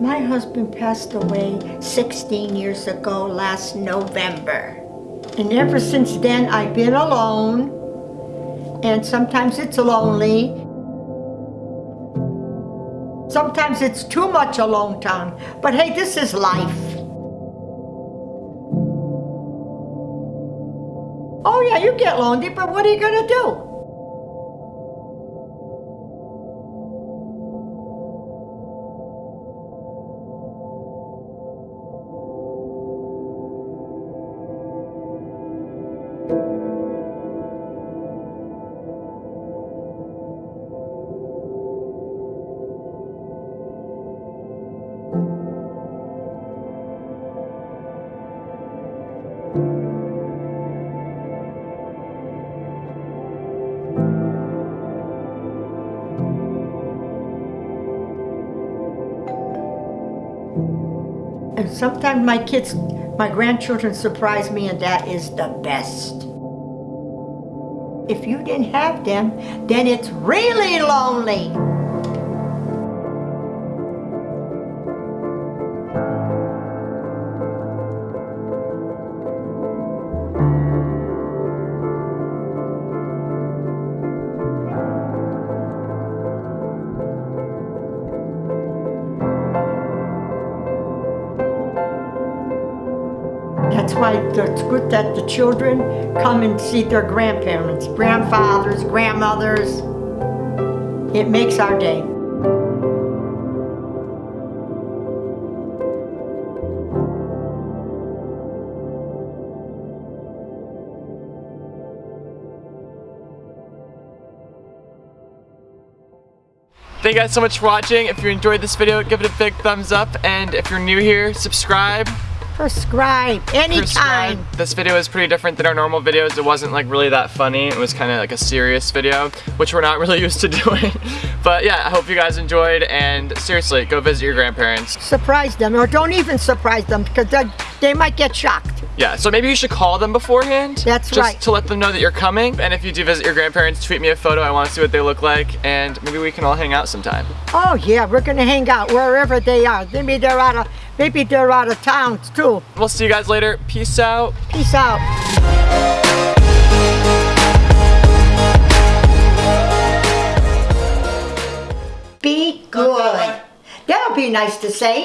My husband passed away 16 years ago last November. And ever since then, I've been alone. And sometimes it's lonely. Sometimes it's too much alone time. But hey, this is life. Oh yeah, you get lonely, but what are you gonna do? And sometimes my kids, my grandchildren surprise me and that is the best. If you didn't have them, then it's really lonely. That's why it's good that the children come and see their grandparents, grandfathers, grandmothers. It makes our day. Thank you guys so much for watching. If you enjoyed this video, give it a big thumbs up. And if you're new here, subscribe. Prescribe anytime. Prescribe. This video is pretty different than our normal videos. It wasn't like really that funny. It was kind of like a serious video, which we're not really used to doing. but yeah, I hope you guys enjoyed and seriously, go visit your grandparents. Surprise them or don't even surprise them because they, they might get shocked. Yeah, so maybe you should call them beforehand. That's just right. to let them know that you're coming. And if you do visit your grandparents, tweet me a photo. I want to see what they look like and maybe we can all hang out sometime. Oh yeah, we're gonna hang out wherever they are. Maybe they're out of maybe they're out of town too. We'll see you guys later. Peace out. Peace out. Be good. That'll be nice to say.